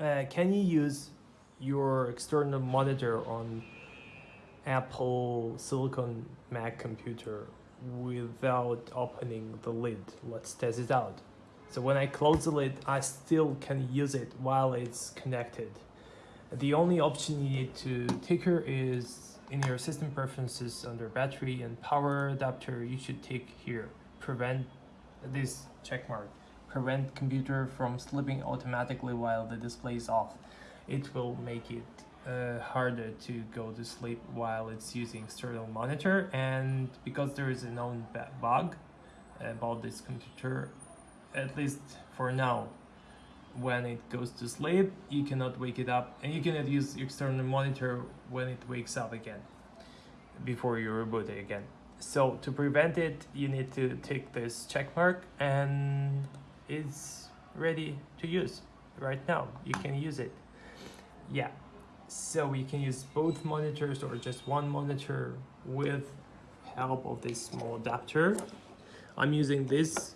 uh, can you use your external monitor on Apple Silicon Mac computer without opening the lid? Let's test it out. So when I close the lid, I still can use it while it's connected. The only option you need to take here is in your system preferences under battery and power adapter, you should take here, prevent this check mark, prevent computer from sleeping automatically while the display is off. It will make it uh, harder to go to sleep while it's using external monitor and because there is a known bug about this computer, at least for now, when it goes to sleep you cannot wake it up and you cannot use external monitor when it wakes up again before you reboot it again so to prevent it you need to take this check mark and it's ready to use right now. You can use it. Yeah. So you can use both monitors or just one monitor with help of this small adapter. I'm using this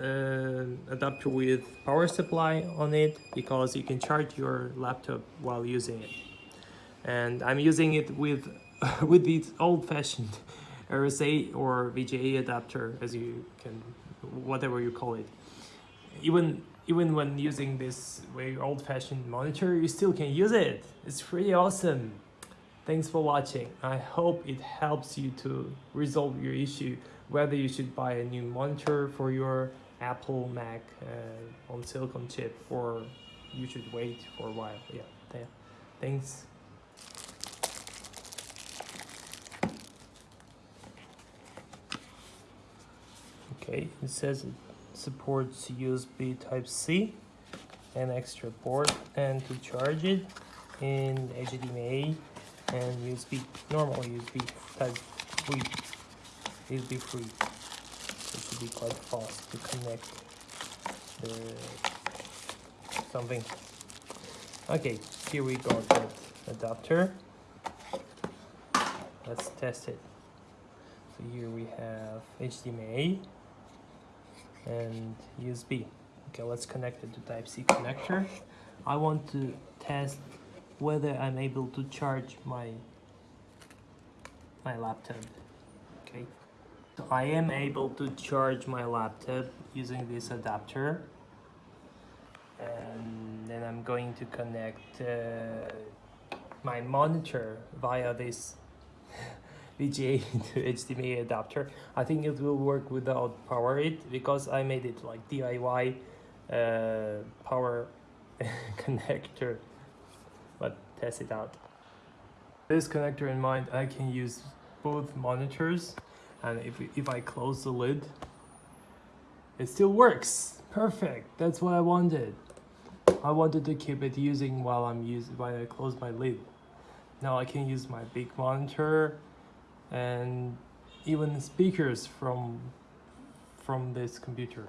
uh, adapter with power supply on it because you can charge your laptop while using it. And I'm using it with with this old-fashioned RSA or VGA adapter as you can whatever you call it even even when using this very old-fashioned monitor you still can use it. It's pretty awesome. Thanks for watching. I hope it helps you to resolve your issue whether you should buy a new monitor for your Apple Mac uh, on silicon chip or you should wait for a while. Yeah th thanks. Okay it says supports USB type C and extra port and to charge it in HDMI and USB normal USB type 3 USB free. It should be quite fast to connect the something. Okay here we got that adapter. Let's test it. So here we have HDMI and USB okay let's connect it to type C connector. I want to test whether I'm able to charge my my laptop. Okay. So I am able to charge my laptop using this adapter. And then I'm going to connect uh, my monitor via this VGA to HDMI adapter. I think it will work without power it because I made it like DIY uh, power connector. But test it out. This connector in mind I can use both monitors and if, if I close the lid it still works. Perfect. That's what I wanted. I wanted to keep it using while I'm using while I close my lid. Now I can use my big monitor and even speakers from from this computer